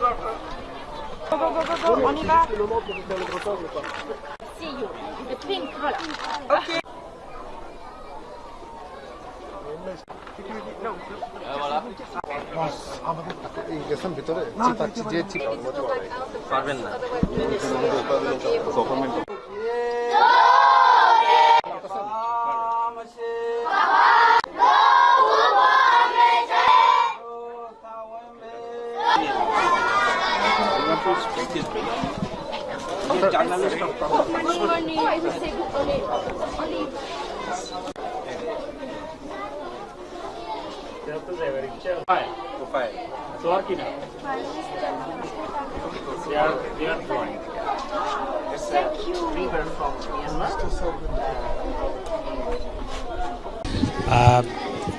go, go, go, go, go, on y va. See you. The pink color. Ok.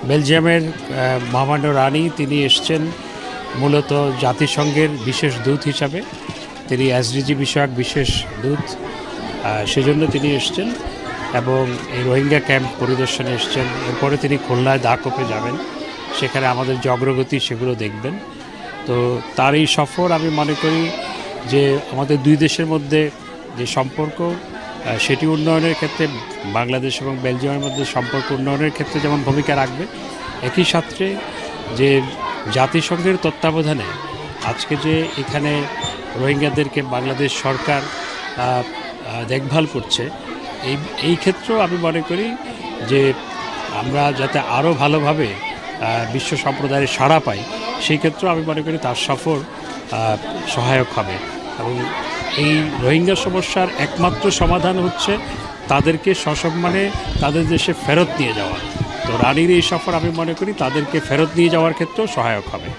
বেলজিয়ামের মহামান্য রানী তিনি এসছেন। মূলত জাতিসংঘের বিশেষ দূত হিসাবে তিনি এসডিজি বিষয়ক বিশেষ দূত সেজন্য তিনি এসছেন এবং এই রোহিঙ্গা ক্যাম্প পরিদর্শনে এসছেন। এরপরে তিনি খুলনায় দাকপে যাবেন। সেখানে আমাদের যে অগ্রগতি সেগুলো দেখবেন। তো তার এই সফর আমি মনে করি যে আমাদের দুই দেশের মধ্যে যে সম্পর্ক সেটি উন্নয়নের ক্ষেত্রে বাংলাদেশ এবং বেলজিয়ামের মধ্যে সম্পর্ক উন্নয়নের ক্ষেত্রে যেমন ভূমিকা রাখবে, একই সাথে যে জাতিসংঘের তত্ত্বাবধানে আজকে যে এখানে রোহিঙ্গাদেরকে বাংলাদেশ সরকার দেখভাল করছে, এই এই ক্ষেত্রেও আমি মনে করি যে আমরা যাতে আরও ভালোভাবে বিশ্ব সম্প্রদায়ের সাড়া পাই, সেই ক্ষেত্রেও আমি মনে করি তার সফর সহায়ক হবে। এবং এই রোহিঙ্গা সমস্যার একমাত্র সমাধান হচ্ছে তাদেরকে সসম্মানে তাদের দেশে ফেরত নিয়ে যাওয়া। তো রানীর এই সফর আমি মনে করি তাদেরকে ফেরত নিয়ে যাওয়ার ক্ষেত্রেও সহায়ক হবে।